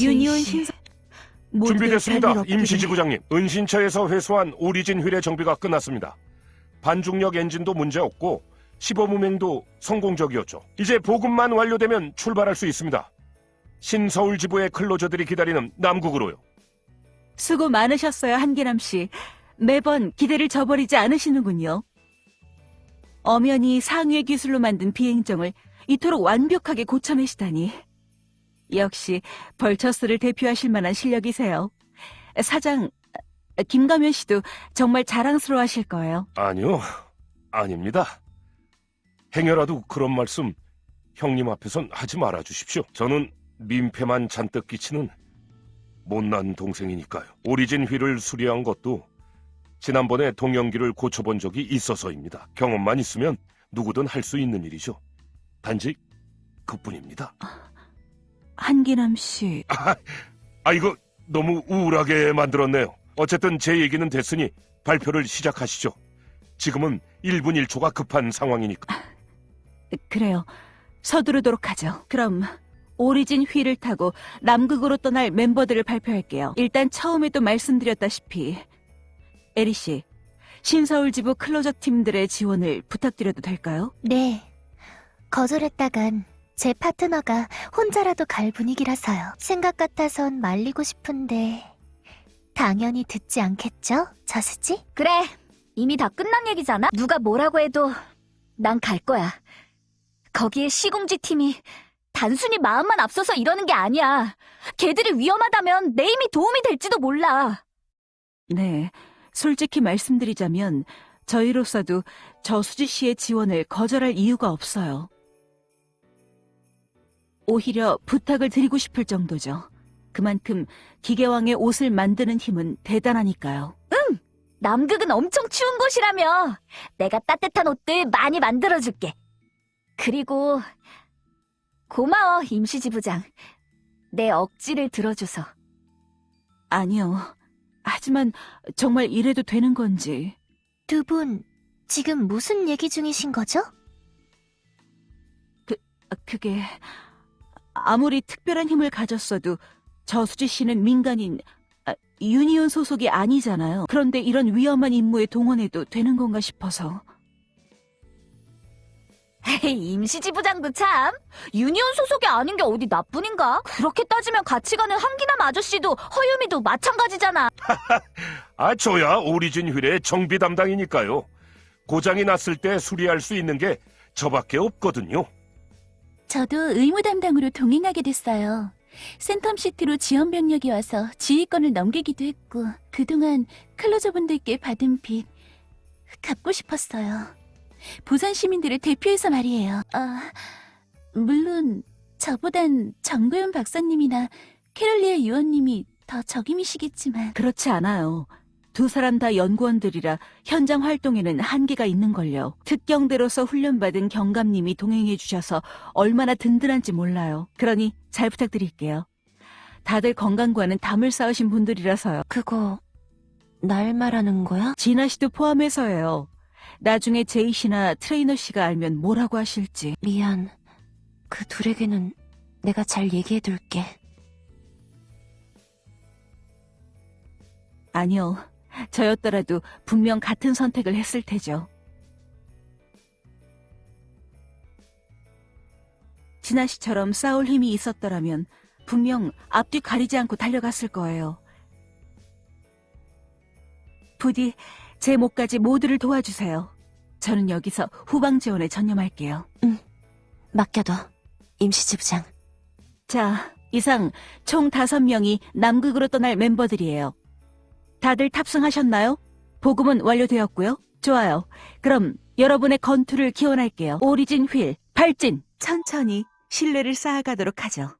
유니온. 신사 준비됐습니다. 임시지부장님. 은신처에서 회수한 오리진 휠의 정비가 끝났습니다. 반중력 엔진도 문제 없고 시범운행도 성공적이었죠. 이제 보급만 완료되면 출발할 수 있습니다. 신서울 지부의 클로저들이 기다리는 남국으로요. 수고 많으셨어요, 한계남 씨. 매번 기대를 저버리지 않으시는군요. 엄연히 상위의 기술로 만든 비행정을 이토록 완벽하게 고쳐내시다니. 역시 벌처스를 대표하실 만한 실력이세요. 사장, 김가면 씨도 정말 자랑스러워 하실 거예요. 아니요, 아닙니다. 행여라도 그런 말씀 형님 앞에선 하지 말아 주십시오. 저는 민폐만 잔뜩 끼치는 못난 동생이니까요. 오리진 휠을 수리한 것도 지난번에 동영기를 고쳐본 적이 있어서입니다. 경험만 있으면 누구든 할 수 있는 일이죠. 단지 그뿐입니다. 한기남 씨, 아, 이거 너무 우울하게 만들었네요. 어쨌든 제 얘기는 됐으니 발표를 시작하시죠. 지금은 1분 1초가 급한 상황이니까. 그래요. 서두르도록 하죠. 그럼 오리진 휠을 타고 남극으로 떠날 멤버들을 발표할게요. 일단 처음에도 말씀드렸다시피 에리 씨, 신서울 지부 클로저 팀들의 지원을 부탁드려도 될까요? 네. 거절했다간 제 파트너가 혼자라도 갈 분위기라서요. 생각 같아선 말리고 싶은데 당연히 듣지 않겠죠? 저수지? 그래, 이미 다 끝난 얘기잖아? 누가 뭐라고 해도 난 갈 거야. 거기에 시공지 팀이 단순히 마음만 앞서서 이러는 게 아니야. 걔들이 위험하다면 내 힘이 도움이 될지도 몰라. 네. 솔직히 말씀드리자면 저희로서도 저수지 씨의 지원을 거절할 이유가 없어요. 오히려 부탁을 드리고 싶을 정도죠. 그만큼 기계왕의 옷을 만드는 힘은 대단하니까요. 남극은 엄청 추운 곳이라며. 내가 따뜻한 옷들 많이 만들어줄게. 그리고 고마워, 임시지부장. 내 억지를 들어줘서. 아니요. 하지만 정말 이래도 되는 건지. 두 분 지금 무슨 얘기 중이신 거죠? 아, 그게 아무리 특별한 힘을 가졌어도 저수지 씨는 민간인 아, 유니온 소속이 아니잖아요. 그런데 이런 위험한 임무에 동원해도 되는 건가 싶어서. 에이, 임시지부장도 참. 유니온 소속이 아닌 게 어디 나뿐인가? 그렇게 따지면 같이 가는 한기남 아저씨도 허유미도 마찬가지잖아. 아, 저야 오리진 휠의 정비 담당이니까요. 고장이 났을 때 수리할 수 있는 게 저밖에 없거든요. 저도 의무 담당으로 동행하게 됐어요. 센텀시티로 지원 병력이 와서 지휘권을 넘기기도 했고 그동안 클로저분들께 받은 빚 갚고 싶었어요. 부산 시민들을 대표해서 말이에요. 아, 물론 저보단 정도현 박사님이나 캐롤리아 의원님이 더 적임이시겠지만 그렇지 않아요. 두 사람 다 연구원들이라 현장 활동에는 한계가 있는걸요. 특경대로서 훈련받은 경감님이 동행해 주셔서 얼마나 든든한지 몰라요. 그러니 잘 부탁드릴게요. 다들 건강과는 담을 쌓으신 분들이라서요. 그거 날 말하는 거야? 진아 씨도 포함해서예요. 나중에 제이 씨나 트레이너 씨가 알면 뭐라고 하실지. 미안. 그 둘에게는 내가 잘 얘기해둘게. 아니요. 저였더라도 분명 같은 선택을 했을 테죠. 진아 씨처럼 싸울 힘이 있었더라면 분명 앞뒤 가리지 않고 달려갔을 거예요. 부디 제 목까지 모두를 도와주세요. 저는 여기서 후방 지원에 전념할게요. 맡겨둬. 임시지부장. 자, 이상 총 다섯 명이 남극으로 떠날 멤버들이에요. 다들 탑승하셨나요? 보급은 완료되었고요. 좋아요. 그럼 여러분의 건투를 기원할게요. 오리진 휠, 발진! 천천히 신뢰를 쌓아가도록 하죠.